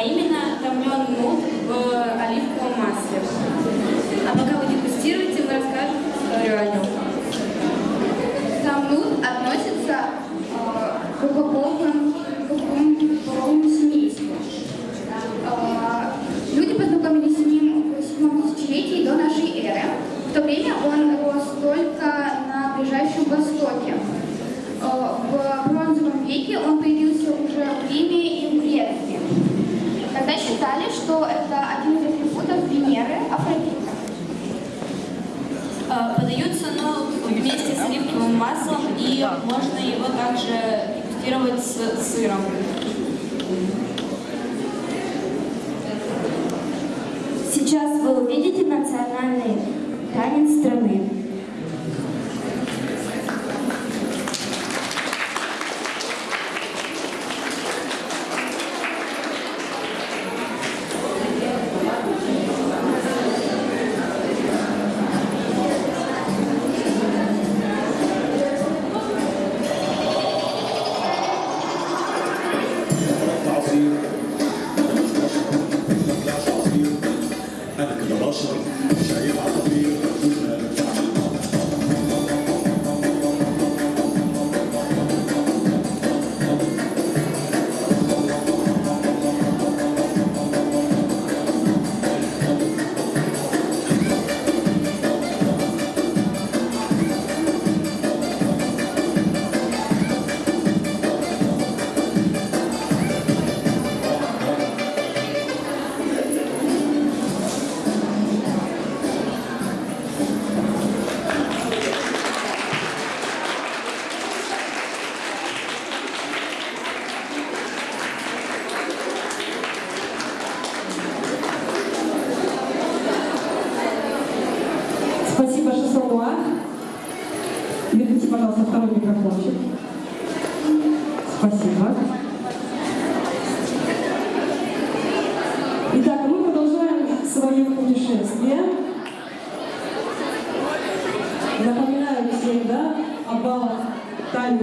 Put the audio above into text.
а именно томлен нут в оливковом масле. А пока вы дегустируете, мы расскажем историю о нем. Сам нут относится э, к глубокому половому семейству. Э, люди познакомились с ним в 7 тысячелетии до нашей эры. В то время он рос только на Ближайшем Востоке. Э, в бронзовом веке он что это один из атрибутов Венеры, Афродита. Э, Подаются ну, вместе с оливковым маслом, и можно его также дегустировать с сыром. Сейчас вы увидите национальный Eu abri Верните, пожалуйста, второй микрофончик. Спасибо. Итак, мы продолжаем свое путешествие. Напоминаю всем, да, о баллах Тани